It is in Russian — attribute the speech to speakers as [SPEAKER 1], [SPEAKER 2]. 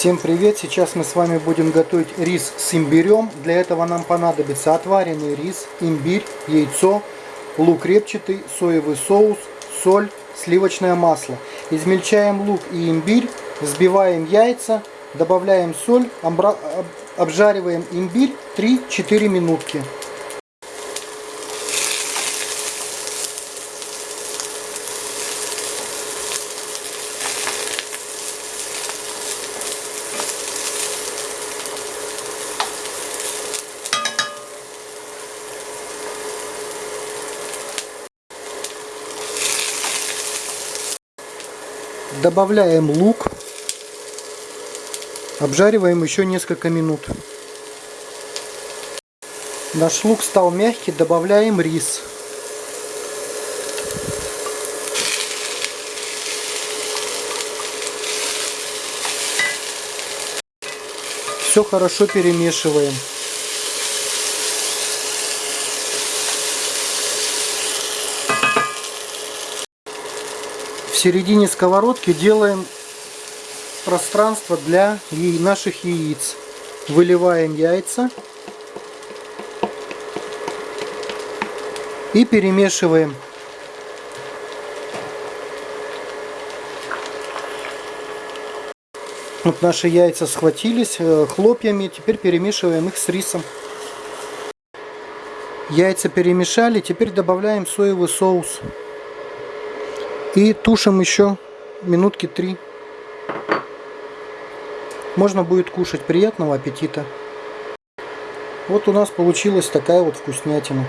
[SPEAKER 1] Всем привет! Сейчас мы с вами будем готовить рис с имбирем. Для этого нам понадобится отваренный рис, имбирь, яйцо, лук репчатый, соевый соус, соль, сливочное масло. Измельчаем лук и имбирь, взбиваем яйца, добавляем соль, обжариваем имбирь 3-4 минутки. Добавляем лук. Обжариваем еще несколько минут. Наш лук стал мягкий, добавляем рис. Все хорошо перемешиваем. Середине сковородки делаем пространство для наших яиц. Выливаем яйца и перемешиваем. Вот наши яйца схватились э, хлопьями, теперь перемешиваем их с рисом. Яйца перемешали, теперь добавляем соевый соус. И тушим еще минутки три. Можно будет кушать. Приятного аппетита. Вот у нас получилась такая вот вкуснятина.